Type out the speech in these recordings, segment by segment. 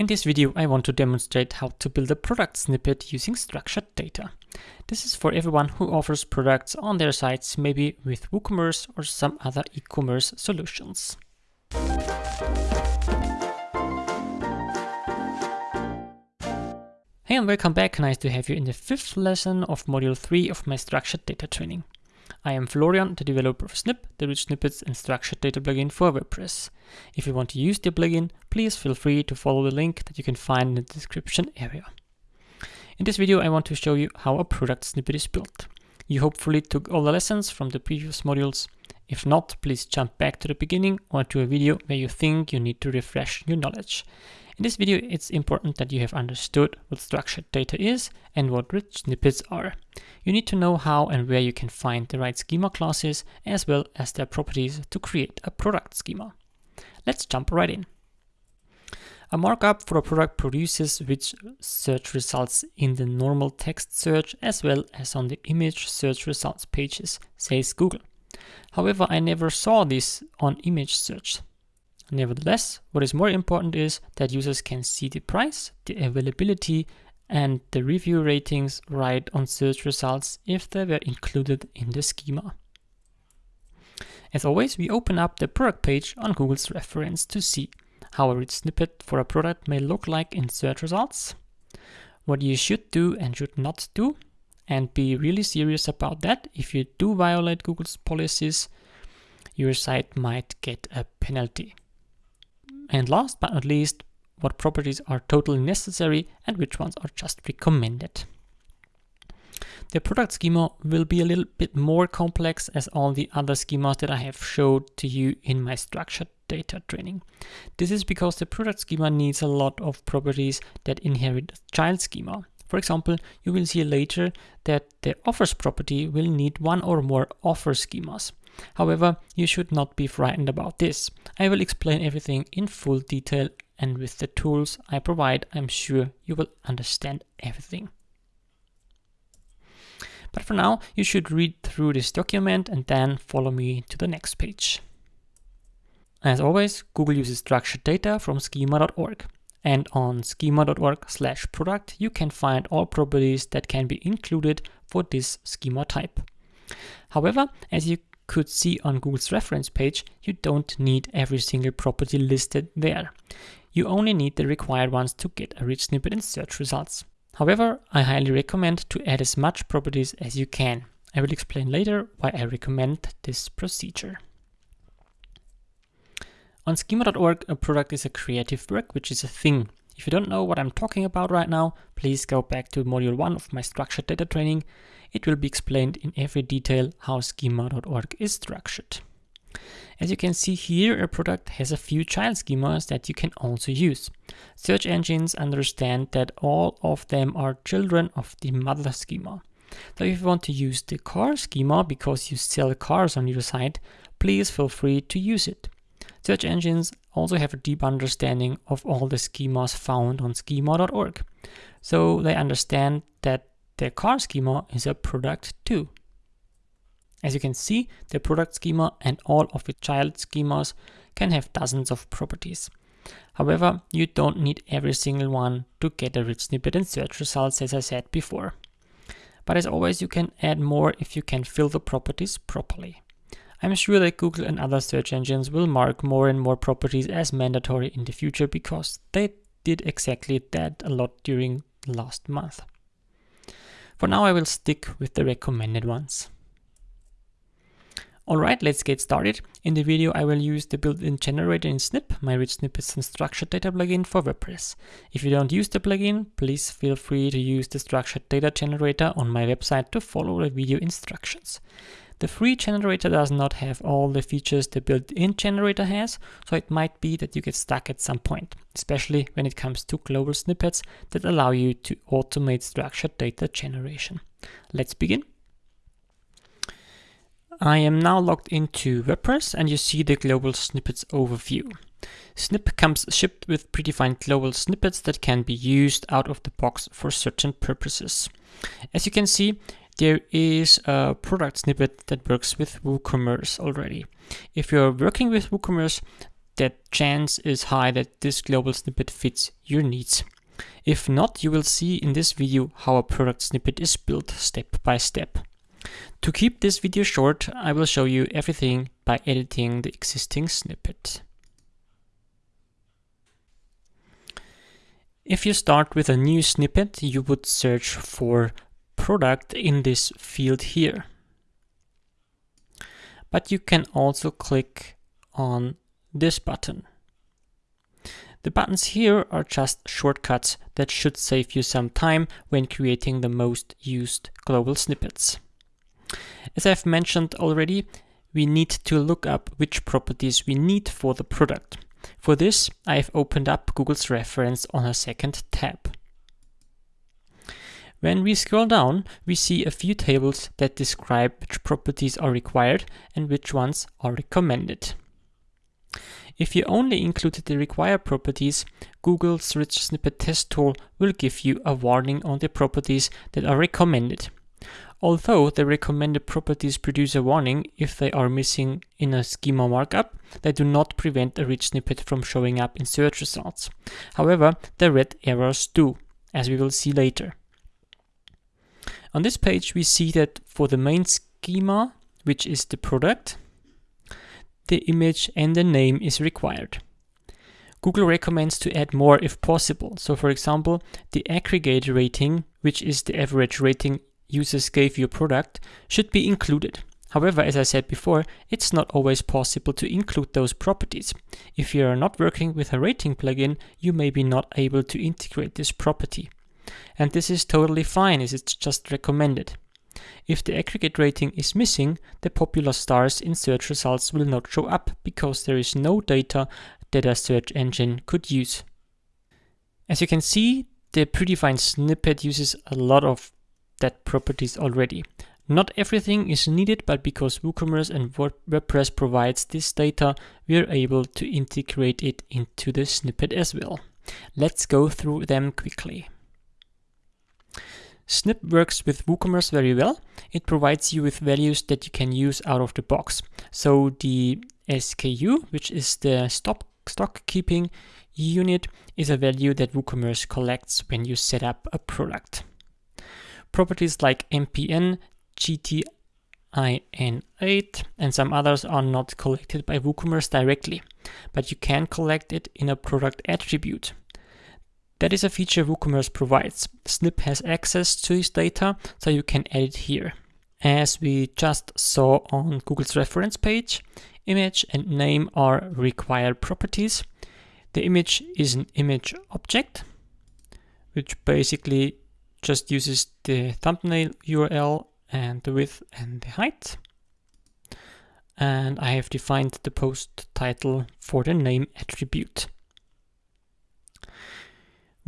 In this video, I want to demonstrate how to build a product snippet using structured data. This is for everyone who offers products on their sites, maybe with WooCommerce or some other e-commerce solutions. Hey and welcome back, nice to have you in the fifth lesson of module 3 of my structured data training. I am Florian, the developer of Snip, the rich snippets and structured data plugin for WordPress. If you want to use the plugin, please feel free to follow the link that you can find in the description area. In this video, I want to show you how a product snippet is built. You hopefully took all the lessons from the previous modules. If not, please jump back to the beginning or to a video where you think you need to refresh your knowledge. In this video, it's important that you have understood what structured data is and what rich snippets are. You need to know how and where you can find the right schema classes as well as their properties to create a product schema. Let's jump right in. A markup for a product produces rich search results in the normal text search as well as on the image search results pages, says Google. However, I never saw this on image search. Nevertheless, what is more important is that users can see the price, the availability, and the review ratings right on search results if they were included in the schema. As always, we open up the product page on Google's reference to see how a rich snippet for a product may look like in search results, what you should do and should not do, and be really serious about that. If you do violate Google's policies, your site might get a penalty. And last but not least, what properties are totally necessary and which ones are just recommended. The product schema will be a little bit more complex as all the other schemas that I have showed to you in my structured data training. This is because the product schema needs a lot of properties that inherit child schema. For example, you will see later that the offers property will need one or more offer schemas. However, you should not be frightened about this. I will explain everything in full detail and with the tools I provide, I'm sure you will understand everything. But for now, you should read through this document and then follow me to the next page. As always, Google uses structured data from schema.org. And on schema.org slash product, you can find all properties that can be included for this schema type. However, as you could see on Google's reference page, you don't need every single property listed there. You only need the required ones to get a rich snippet in search results. However, I highly recommend to add as much properties as you can. I will explain later why I recommend this procedure. On schema.org, a product is a creative work, which is a thing. If you don't know what I'm talking about right now, please go back to module 1 of my structured data training it will be explained in every detail how schema.org is structured. As you can see here, a product has a few child schemas that you can also use. Search engines understand that all of them are children of the mother schema. So if you want to use the car schema because you sell cars on your site, please feel free to use it. Search engines also have a deep understanding of all the schemas found on schema.org. So they understand that the car schema is a product too. As you can see, the product schema and all of its child schemas can have dozens of properties. However, you don't need every single one to get a rich snippet in search results as I said before. But as always, you can add more if you can fill the properties properly. I'm sure that Google and other search engines will mark more and more properties as mandatory in the future because they did exactly that a lot during last month. For now I will stick with the recommended ones. Alright, let's get started. In the video I will use the built-in generator in Snip, my rich snippets and structured data plugin for WordPress. If you don't use the plugin, please feel free to use the structured data generator on my website to follow the video instructions. The free generator does not have all the features the built-in generator has, so it might be that you get stuck at some point, especially when it comes to global snippets that allow you to automate structured data generation. Let's begin. I am now logged into WordPress and you see the global snippets overview. Snip comes shipped with predefined global snippets that can be used out of the box for certain purposes. As you can see, there is a product snippet that works with WooCommerce already. If you're working with WooCommerce, that chance is high that this global snippet fits your needs. If not, you will see in this video how a product snippet is built step by step. To keep this video short, I will show you everything by editing the existing snippet. If you start with a new snippet, you would search for product in this field here. But you can also click on this button. The buttons here are just shortcuts that should save you some time when creating the most used global snippets. As I've mentioned already, we need to look up which properties we need for the product. For this, I've opened up Google's reference on a second tab. When we scroll down, we see a few tables that describe which properties are required and which ones are recommended. If you only included the required properties, Google's Rich Snippet Test tool will give you a warning on the properties that are recommended. Although the recommended properties produce a warning if they are missing in a schema markup, they do not prevent a rich snippet from showing up in search results. However, the red errors do, as we will see later. On this page, we see that for the main schema, which is the product, the image and the name is required. Google recommends to add more if possible. So for example, the aggregate rating, which is the average rating users gave your product, should be included. However, as I said before, it's not always possible to include those properties. If you are not working with a rating plugin, you may be not able to integrate this property. And this is totally fine as it's just recommended. If the aggregate rating is missing, the popular stars in search results will not show up because there is no data that a search engine could use. As you can see, the predefined snippet uses a lot of that properties already. Not everything is needed, but because WooCommerce and WordPress provides this data, we are able to integrate it into the snippet as well. Let's go through them quickly. Snip works with WooCommerce very well. It provides you with values that you can use out of the box. So the SKU, which is the stock, stock keeping unit, is a value that WooCommerce collects when you set up a product. Properties like MPN, GTIN8, and some others are not collected by WooCommerce directly, but you can collect it in a product attribute. That is a feature WooCommerce provides. Snip has access to this data, so you can edit here. As we just saw on Google's reference page, image and name are required properties. The image is an image object, which basically just uses the thumbnail URL and the width and the height. And I have defined the post title for the name attribute.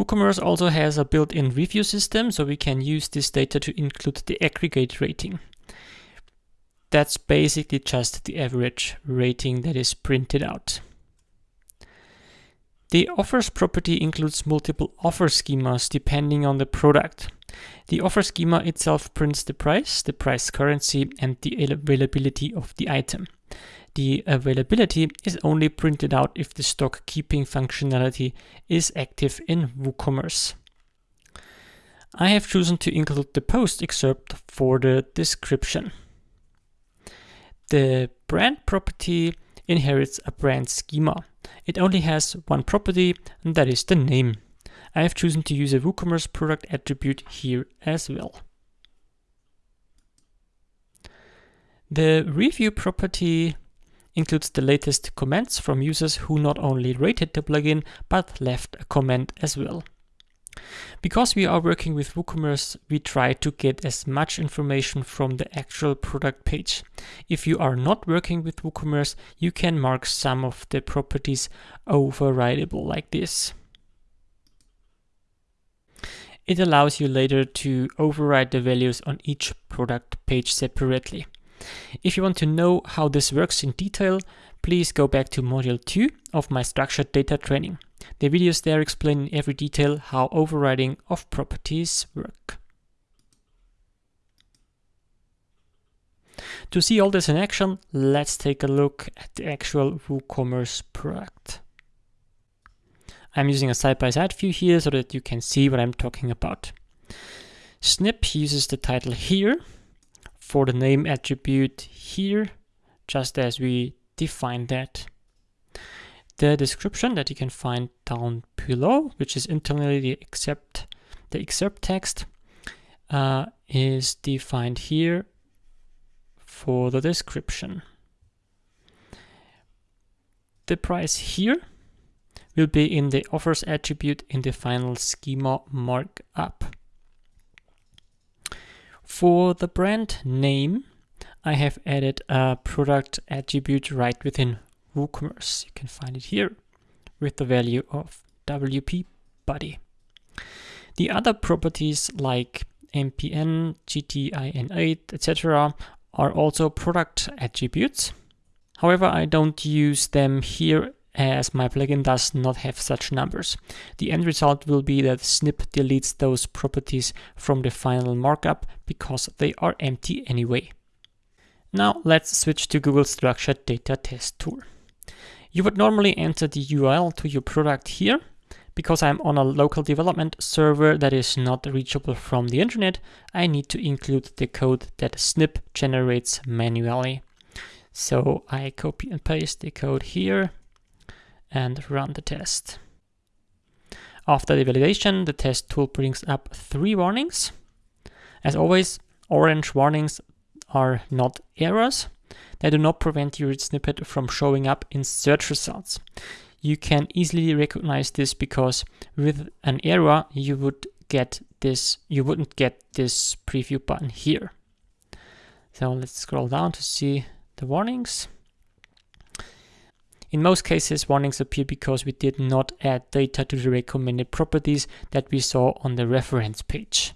WooCommerce also has a built-in review system, so we can use this data to include the aggregate rating. That's basically just the average rating that is printed out. The offers property includes multiple offer schemas depending on the product. The offer schema itself prints the price, the price currency, and the availability of the item. The availability is only printed out if the stock keeping functionality is active in WooCommerce. I have chosen to include the post excerpt for the description. The brand property inherits a brand schema. It only has one property, and that is the name. I have chosen to use a WooCommerce product attribute here as well. The review property includes the latest comments from users who not only rated the plugin, but left a comment as well. Because we are working with WooCommerce, we try to get as much information from the actual product page. If you are not working with WooCommerce, you can mark some of the properties overridable like this. It allows you later to override the values on each product page separately. If you want to know how this works in detail, please go back to module 2 of my structured data training. The videos there explain in every detail how overriding of properties work. To see all this in action, let's take a look at the actual WooCommerce product. I'm using a side-by-side -side view here so that you can see what I'm talking about. Snip uses the title here for the name attribute here, just as we defined that. The description that you can find down below, which is internally the except the excerpt text, uh, is defined here for the description. The price here will be in the offers attribute in the final schema markup. For the brand name, I have added a product attribute right within WooCommerce. You can find it here with the value of WP Buddy. The other properties like MPN, GTIN8, etc. are also product attributes. However, I don't use them here as my plugin does not have such numbers. The end result will be that Snip deletes those properties from the final markup because they are empty anyway. Now let's switch to Google Structured Data Test Tool. You would normally enter the URL to your product here. Because I'm on a local development server that is not reachable from the internet, I need to include the code that Snip generates manually. So I copy and paste the code here and run the test. After the validation, the test tool brings up three warnings. As always, orange warnings are not errors. They do not prevent your snippet from showing up in search results. You can easily recognize this because with an error, you would get this, you wouldn't get this preview button here. So let's scroll down to see the warnings. In most cases, warnings appear because we did not add data to the recommended properties that we saw on the reference page.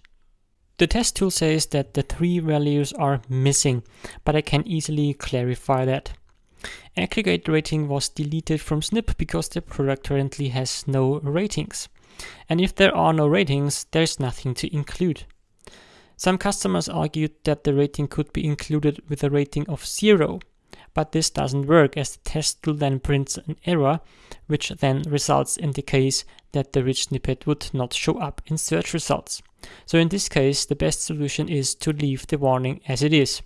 The test tool says that the three values are missing, but I can easily clarify that. Aggregate rating was deleted from Snip because the product currently has no ratings. And if there are no ratings, there's nothing to include. Some customers argued that the rating could be included with a rating of zero, but this doesn't work as the test tool then prints an error, which then results in the case that the rich snippet would not show up in search results. So in this case, the best solution is to leave the warning as it is.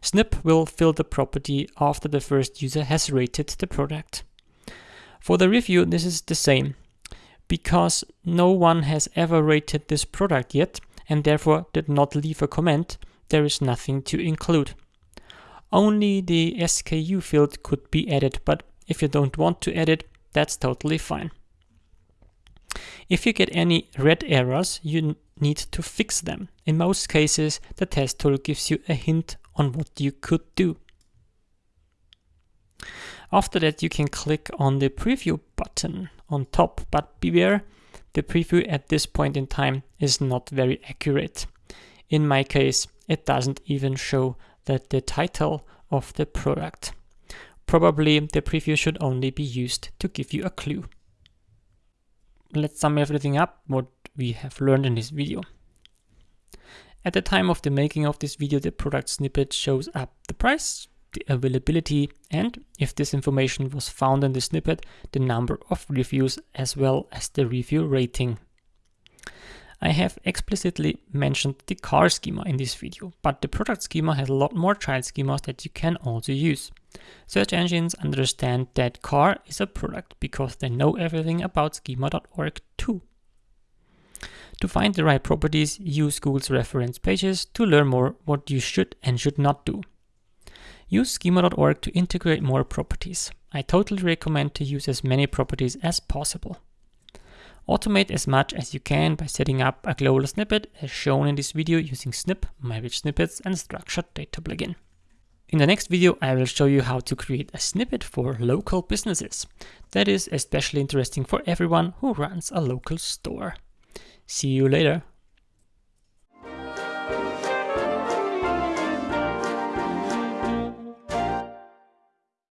Snip will fill the property after the first user has rated the product. For the review, this is the same. Because no one has ever rated this product yet, and therefore did not leave a comment, there is nothing to include. Only the SKU field could be added, but if you don't want to edit, that's totally fine. If you get any red errors, you need to fix them. In most cases, the test tool gives you a hint on what you could do. After that, you can click on the preview button on top, but beware, the preview at this point in time is not very accurate. In my case, it doesn't even show that the title of the product. Probably the preview should only be used to give you a clue. Let's sum everything up what we have learned in this video. At the time of the making of this video, the product snippet shows up the price, the availability, and if this information was found in the snippet, the number of reviews as well as the review rating. I have explicitly mentioned the car schema in this video, but the product schema has a lot more child schemas that you can also use. Search engines understand that car is a product because they know everything about schema.org too. To find the right properties, use Google's reference pages to learn more what you should and should not do. Use schema.org to integrate more properties. I totally recommend to use as many properties as possible. Automate as much as you can by setting up a global snippet as shown in this video using Snip, MyRichSnippets and Structured Data plugin. In the next video, I will show you how to create a snippet for local businesses. That is especially interesting for everyone who runs a local store. See you later.